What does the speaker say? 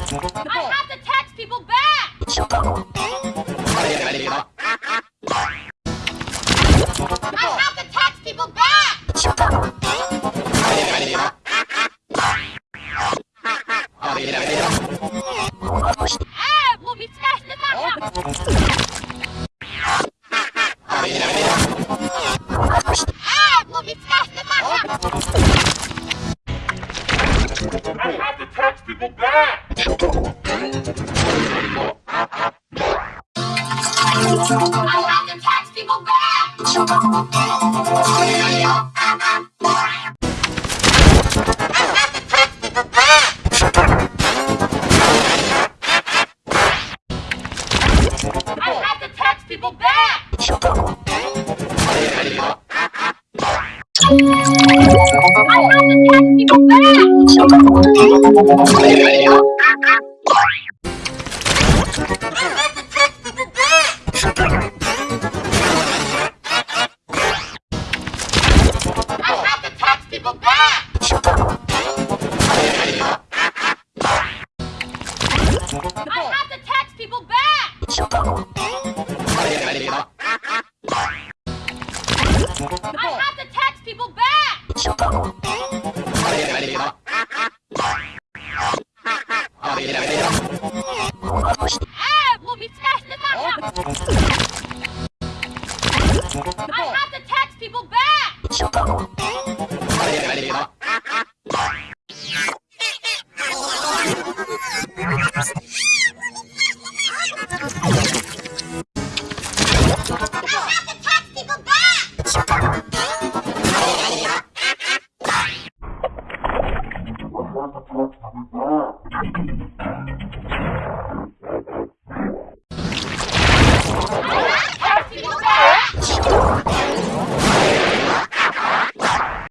I have to text people back! I have to text people back! I have to text people back. I have to text people back! People back! I have to text people back! もう見つかしてた I have to text people back! Thank you. Santa Claus to be back.